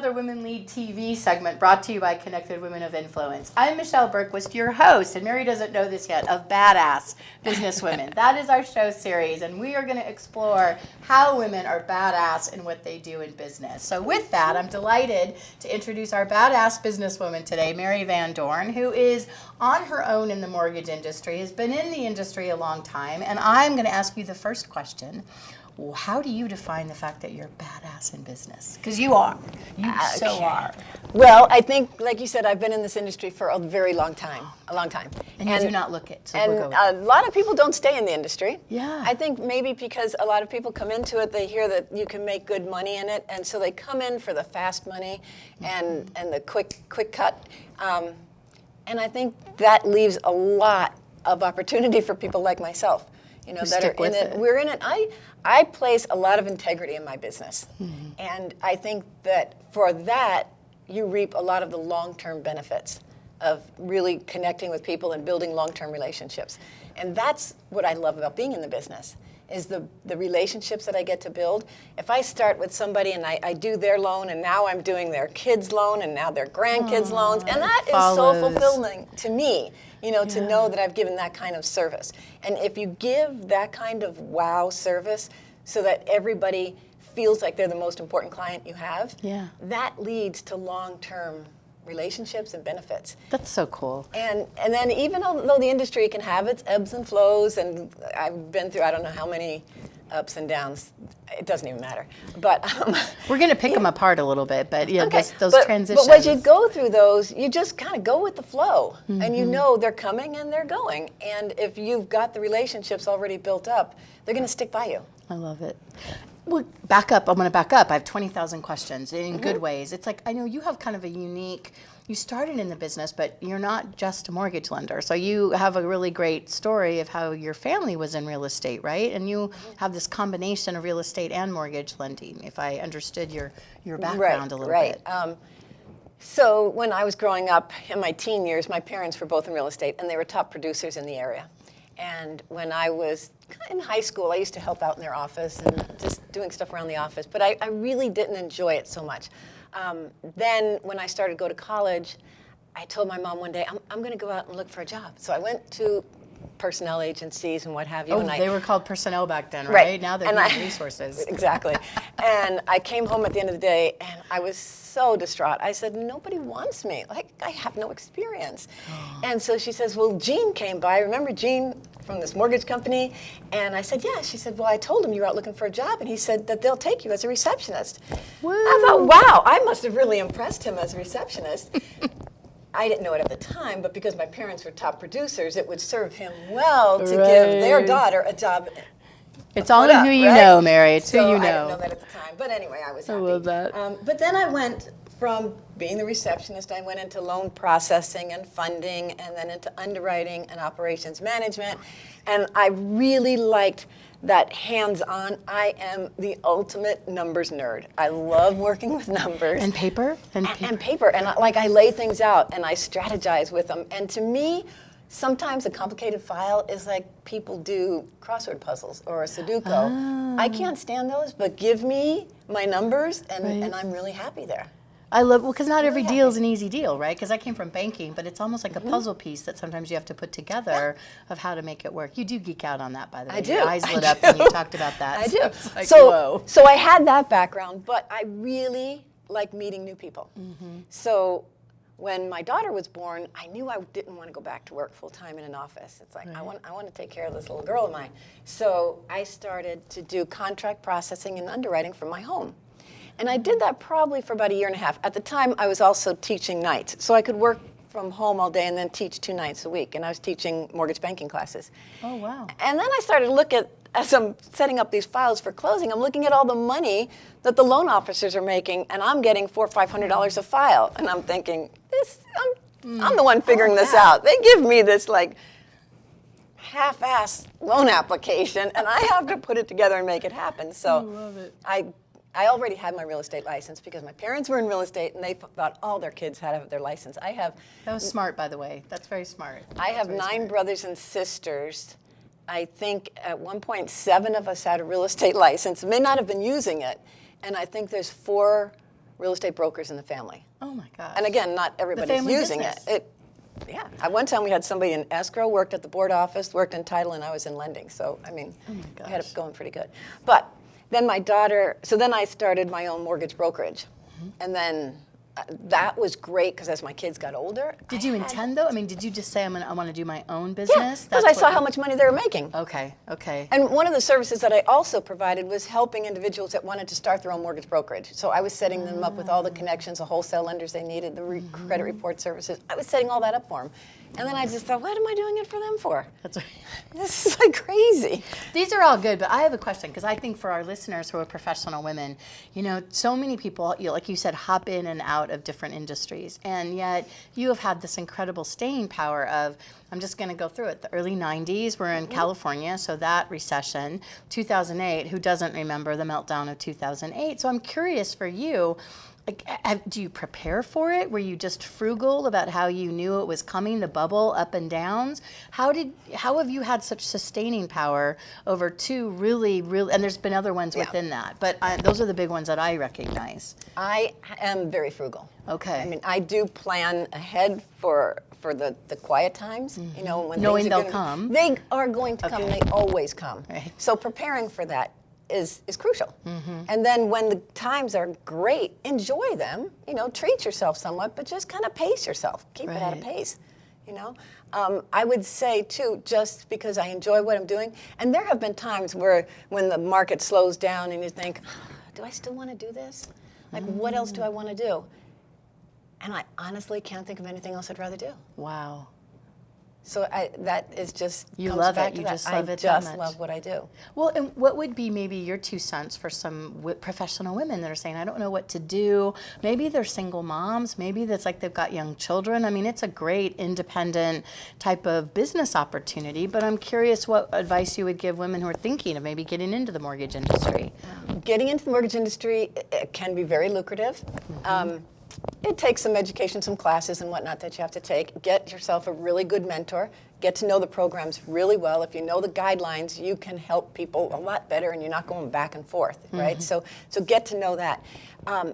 Another Women Lead TV segment brought to you by Connected Women of Influence. I'm Michelle Bergquist, your host, and Mary doesn't know this yet, of Badass Businesswomen. that is our show series, and we are going to explore how women are badass in what they do in business. So, with that, I'm delighted to introduce our badass businesswoman today, Mary Van Dorn, who is on her own in the mortgage industry, has been in the industry a long time, and I'm going to ask you the first question how do you define the fact that you're badass in business? Because you are. You okay. so are. Well, I think, like you said, I've been in this industry for a very long time. A long time. And, and you do not look it. So and we'll a lot of people don't stay in the industry. Yeah. I think maybe because a lot of people come into it, they hear that you can make good money in it, and so they come in for the fast money and mm-hmm. and the quick quick cut. Um, and I think that leaves a lot of opportunity for people like myself you know, that are in it. it. We're in it. I I place a lot of integrity in my business, mm-hmm. and I think that for that you reap a lot of the long-term benefits of really connecting with people and building long-term relationships, and that's what I love about being in the business is the, the relationships that I get to build. If I start with somebody and I, I do their loan and now I'm doing their kids loan and now their grandkids Aww, loans, and that is so fulfilling to me you know, yeah. to know that I've given that kind of service. And if you give that kind of wow service so that everybody feels like they're the most important client you have, yeah. that leads to long-term relationships and benefits. That's so cool. And and then even though the industry can have its ebbs and flows, and I've been through I don't know how many ups and downs. It doesn't even matter. But um, we're going to pick yeah. them apart a little bit. But yeah, okay. those but, transitions. But as you go through those, you just kind of go with the flow, mm-hmm. and you mm-hmm. know they're coming and they're going. And if you've got the relationships already built up, they're going to stick by you. I love it. Well, back up. I'm going to back up. I have 20,000 questions in mm-hmm. good ways. It's like I know you have kind of a unique you started in the business, but you're not just a mortgage lender. So you have a really great story of how your family was in real estate, right? And you have this combination of real estate and mortgage lending, if I understood your, your background right, a little right. bit. Um, so when I was growing up in my teen years, my parents were both in real estate, and they were top producers in the area. And when I was in high school, I used to help out in their office and doing stuff around the office, but I, I really didn't enjoy it so much. Um, then when I started to go to college, I told my mom one day, I'm, I'm going to go out and look for a job. So I went to personnel agencies and what have you. Oh, and they I, were called personnel back then, right? right. Now they're and I, resources. exactly. and I came home at the end of the day and I was so distraught. I said, nobody wants me. Like, I have no experience. And so she says, well, Gene came by. Remember Gene from this mortgage company? And I said, yeah. She said, well, I told him you were out looking for a job. And he said that they'll take you as a receptionist. Woo. I thought, wow, I must have really impressed him as a receptionist. I didn't know it at the time, but because my parents were top producers, it would serve him well to right. give their daughter a job. It's all in who you right? know, Mary. It's so who you know. I didn't know that at the time, but anyway, I was happy. I love that. Um, but then I went from being the receptionist, I went into loan processing and funding, and then into underwriting and operations management, and I really liked that hands-on. I am the ultimate numbers nerd. I love working with numbers. And paper? And, and paper. And, paper. and I, like I lay things out and I strategize with them. And to me, sometimes a complicated file is like people do crossword puzzles or a Sudoku. I ah. can't stand those, but give me my numbers and, right. and I'm really happy there. I love well because not every deal is an easy deal, right? Because I came from banking, but it's almost like a mm-hmm. puzzle piece that sometimes you have to put together yeah. of how to make it work. You do geek out on that, by the way. I do. Your eyes I lit do. up when you talked about that. I do. So, like, so, whoa. so I had that background, but I really like meeting new people. Mm -hmm. So when my daughter was born, I knew I didn't want to go back to work full time in an office. It's like right. I want I want to take care of this little girl of mine. So I started to do contract processing and underwriting from my home. And I did that probably for about a year and a half. At the time, I was also teaching nights. So I could work from home all day and then teach two nights a week. And I was teaching mortgage banking classes. Oh, wow. And then I started to look at, as I'm setting up these files for closing, I'm looking at all the money that the loan officers are making, and I'm getting four or five hundred dollars a file. And I'm thinking, this, I'm, mm. I'm the one figuring oh, this out. They give me this like half-ass loan application, and I have to put it together and make it happen. So I, I I already had my real estate license because my parents were in real estate and they thought all their kids had to have their license. I have. That was smart, by the way. That's very smart. I have nine smart. brothers and sisters. I think at one point seven of us had a real estate license. May not have been using it, and I think there's four real estate brokers in the family. Oh my gosh. And again, not everybody's using business. it. It, yeah. At one time, we had somebody in escrow, worked at the board office, worked in title, and I was in lending. So I mean, Oh we had it going pretty good. But then my daughter. So then I started my own mortgage brokerage, Mm-hmm. and then uh, that was great because as my kids got older, Did I you intend though? I mean, did you just say I'm gonna I want to do my own Yeah, business? because That's I saw how much money they were making. Okay. Okay. And one of the services that I also provided was helping individuals that wanted to start their own mortgage brokerage. So I was setting them up with all the connections, the wholesale lenders they needed, the re- credit report services. I was setting all that up for them. And then I just thought, what am I doing it for them for? That's right. This is like crazy. These are all good, but I have a question because I think for our listeners who are professional women, you know, so many people, you know, like you said, hop in and out of different industries, and yet you have had this incredible staying power of. I'm just going to go through it. The early 90s, we're in mm-hmm. California, so that recession. 2008, who doesn't remember the meltdown of 2008? So I'm curious for you, do you prepare for it? Were you just frugal about how you knew it was coming, the bubble up and downs? How did how have you had such sustaining power over two really really? And there's been other ones Yeah. within that, but I, those are the big ones that I recognize. I am very frugal. Okay. I mean, I do plan ahead for for the, the quiet times, you mm-hmm. know, when Knowing they'll gonna- come. They are going to come. Okay. They always come. Right. So preparing for that is is crucial. Mm-hmm. And then when the times are great, enjoy them. You know, treat yourself somewhat, but just kind of pace yourself. Keep it at a pace. You know, um, I would say too, just because I enjoy what I'm doing, and there have been times where when the market slows down and you think, do I still want to do this? Like, what else do I want to do? And I honestly can't think of anything else I'd rather do. Wow. So I, that is just You love back it. to You that. just love I it that just love what I do. Well, and what would be maybe your two cents for some w- professional women that are saying, I don't know what to do? Maybe they're single moms. Maybe that's like they've got young children. I mean, it's a great independent type of business opportunity, but I'm curious what advice you would give women who are thinking of maybe getting into the mortgage industry. Getting into the mortgage industry can be very lucrative. Um, it takes some education, some classes and whatnot that you have to take. Get yourself a really good mentor. Get to know the programs really well. If you know the guidelines, you can help people a lot better, and you're not going back and forth, right? So, so get to know that. Um,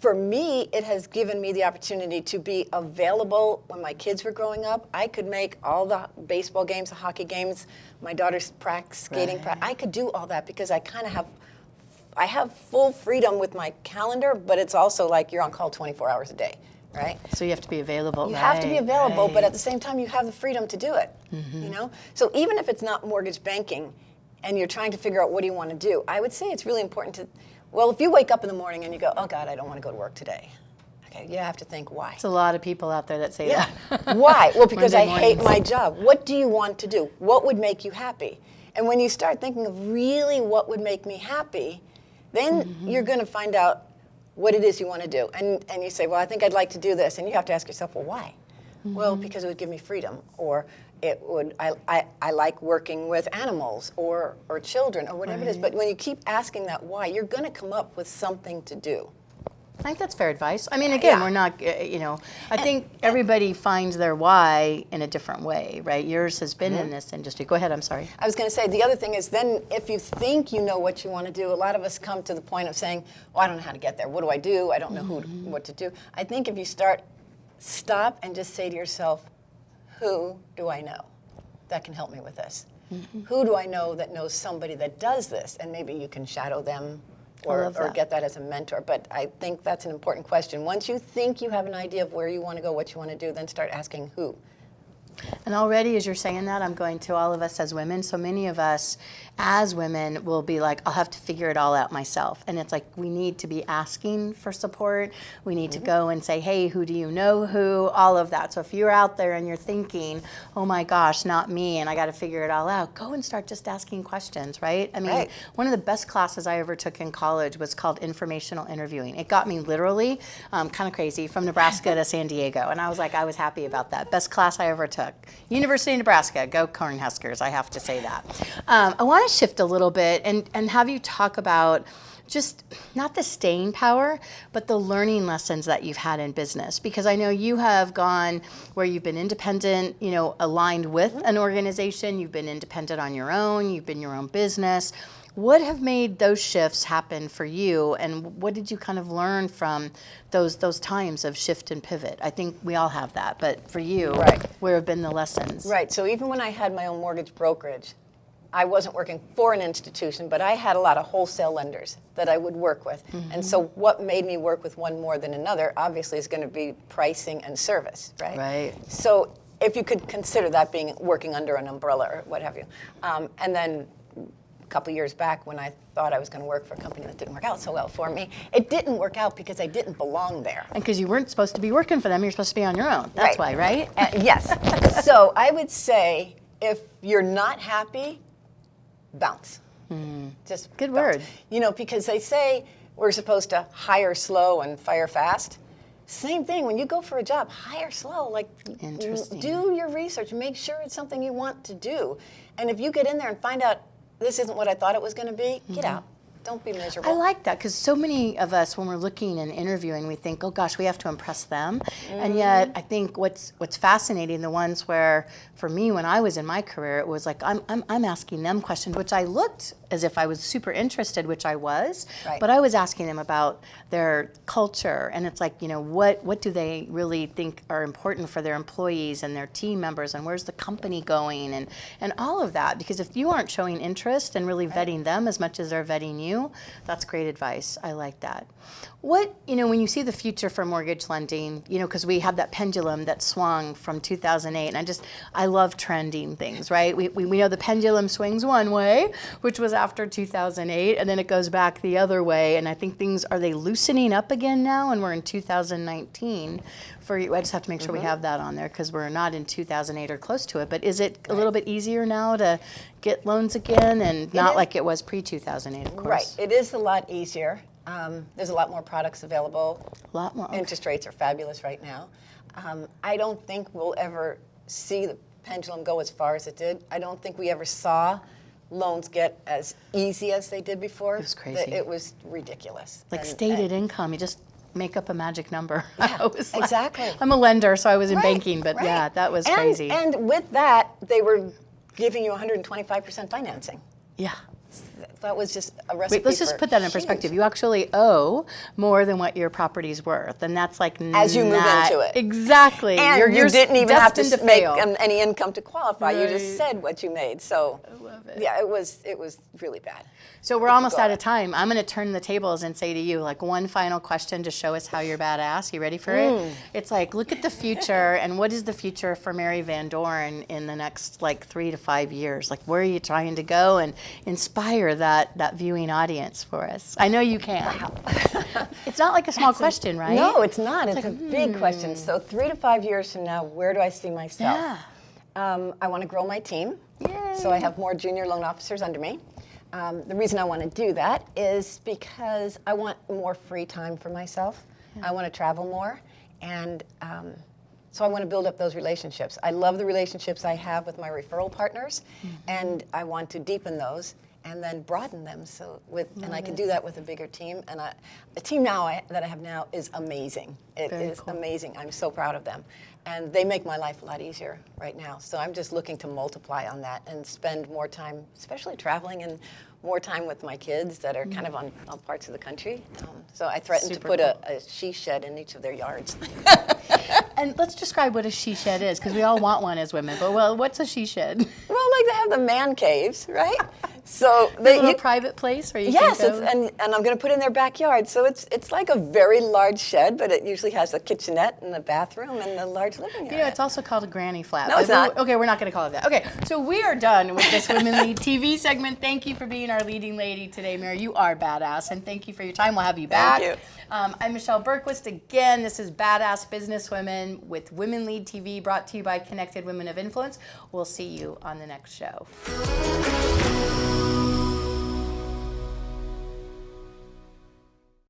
for me, it has given me the opportunity to be available when my kids were growing up. I could make all the baseball games, the hockey games, my daughter's practice, skating Right. practice. I could do all that because I kind of have, I have full freedom with my calendar, but it's also like you're on call 24 hours a day, right? So you have to be available. You have to be right, available, but at the same time, you have the freedom to do it. Mm-hmm. You know, so even if it's not mortgage banking, and you're trying to figure out what do you want to do, I would say it's really important to. Well, if you wake up in the morning and you go, "Oh God, I don't want to go to work today," okay, you have to think why. There's a lot of people out there that say Yeah. that. Why? Well, because I hate my job. What do you want to do? What would make you happy? And when you start thinking of really what would make me happy, then Mm-hmm. you're going to find out what it is you want to do. And, and you say, well, I think I'd like to do this. And you have to ask yourself, well, why? Well, Mm-hmm. because it would give me freedom. Or it would, I, I, I like working with animals or, or children or whatever it is. But when you keep asking that why, you're going to come up with something to do. I think that's fair advice. I mean, again, Yeah. we're not, uh, you know, I think everybody finds their why in a different way, right? Yours has been Mm-hmm. in this industry. Go ahead, I'm sorry. I was going to say the other thing is then if you think you know what you want to do, a lot of us come to the point of saying, "Well, I don't know how to get there. What do I do? I don't know who to, what to do." I think if you start, stop and just say to yourself, "Who do I know that can help me with this? Who do I know that knows somebody that does this?" And maybe you can shadow them. Or, or get that as a mentor. But I think that's an important question. Once you think you have an idea of where you want to go, what you want to do, then start asking who. And already, as you're saying that, I'm going to all of us as women. So many of us as women will be like, I'll have to figure it all out myself. And it's like, we need to be asking for support. We need to go and say, hey, who do you know who? All of that. So if you're out there and you're thinking, oh my gosh, not me, and I got to figure it all out, go and start just asking questions, right? I mean, Right. one of the best classes I ever took in college was called informational interviewing. It got me literally um, kind of crazy from Nebraska to San Diego, and I was like, I was happy about that. Best class I ever took. University of Nebraska, go Cornhuskers! I have to say that. Um, I want to shift a little bit and and have you talk about just not the staying power, but the learning lessons that you've had in business. Because I know you have gone where you've been independent, you know, aligned with an organization, you've been independent on your own, you've been your own business. What have made those shifts happen for you, and what did you kind of learn from those those times of shift and pivot? I think we all have that, but for you, Right. where have been the lessons? Right. So even when I had my own mortgage brokerage, I wasn't working for an institution, but I had a lot of wholesale lenders that I would work with. And so what made me work with one more than another obviously is going to be pricing and service, right? Right. So if you could consider that being working under an umbrella or what have you. Um, and then a couple years back when I thought I was going to work for a company that didn't work out so well for me, it didn't work out because I didn't belong there. And because you weren't supposed to be working for them, you're supposed to be on your own. That's why, right? Uh, yes. so I would say if you're not happy, bounce. Just Hmm. Good bounce. word. You know, because they say we're supposed to hire slow and fire fast. Same thing when you go for a job, hire slow. Like, do your research, make sure it's something you want to do. And if you get in there and find out this isn't what I thought it was going to be, get out. Don't be miserable. Mm-hmm. I like that because so many of us, when we're looking and interviewing, we think, "Oh gosh, we have to impress them," and yet I think what's what's fascinating, the ones where, for me, when I was in my career, it was like I'm I'm, I'm asking them questions, which I looked as if I was super interested, which I was, Right. but I was asking them about their culture, and it's like, you know, what what do they really think are important for their employees and their team members, and where's the company going, and and all of that, because if you aren't showing interest and really vetting them as much as they're vetting you, that's great advice. I like that. What, you know, when you see the future for mortgage lending, you know, because we had that pendulum that swung from 2008, and I just, I love trending things, right? We, we, we know the pendulum swings one way, which was after 2008, and then it goes back the other way, and I think things, are they loosening up again now? And we're in 2019 for you. I just have to make sure we mm-hmm. have that on there because we're not in 2008 or close to it, but is it a little bit easier now to get loans again and not like it was pre 2008, of course? Right. It is a lot easier. Um, there's a lot more products available. A lot more. okay. Interest rates are fabulous right now. Um, I don't think we'll ever see the pendulum go as far as it did. I don't think we ever saw loans get as easy as they did before. It was crazy. It was ridiculous. like And- stated income, you just make up a magic number. I was like- exactly. I'm a lender, so I was in Right, banking, but right. yeah, that was And- crazy. And with that, they were giving you 125% financing. yeah. That was just a recipe Wait, let's just put that in huge- perspective. You actually owe more than what your property's worth, and that's like As you move into it. Exactly. And you're, you you're didn't even have to, s- make fail. any income to qualify. You just said what you made. So, I love it. yeah, it was it was really bad. So we're almost out of time. I'm going to turn the tables and say to you, like one final question to show us how you're badass. You ready for Hmm. it? It's like, look at the future, and what is the future for Mary Van Dorn in the next like three to five years? Like, where are you trying to go and inspire that that viewing audience for us? I know you can. it's not like a small question, right? No, it's not. It's, a big question. So, three to five years from now, where do I see myself? Yeah. Um, I want to grow my team. So I have more junior loan officers under me. Um, the reason I want to do that is because I want more free time for myself. I want to travel more. And um, so I want to build up those relationships. I love the relationships I have with my referral partners, and I want to deepen those and then broaden them. So with, and I can do that with a bigger team. And I, the team now I, that I have now is amazing. It Very is cool. amazing. I'm so proud of them. And they make my life a lot easier right now. So I'm just looking to multiply on that and spend more time, especially traveling and more time with my kids that are kind of on all parts of the country. Um, so I threatened Super to put a, a she shed in each of their yards. And let's describe what a she shed is, because we all want one as women. But well, what's a she shed? well, like they have the man caves, right? So A they, you, private place where you Yes, can go. and, and I'm going to put in their backyard. So it's it's like a very large shed, but it usually has a kitchenette and a bathroom and a large living area. Know, it's also called a granny flat. No, it's but we- not. Okay, we're not going to call it that. Okay, so we are done with this Women Lead TV segment. Thank you for being our leading lady today, Mary. You are badass, and thank you for your time. We'll have you back. Thank you. Um, I'm Michelle Bergquist. Again, this is Badass Business Women with Women Lead TV, brought to you by Connected Women of Influence. We'll see you on the next show.